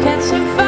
catching fire.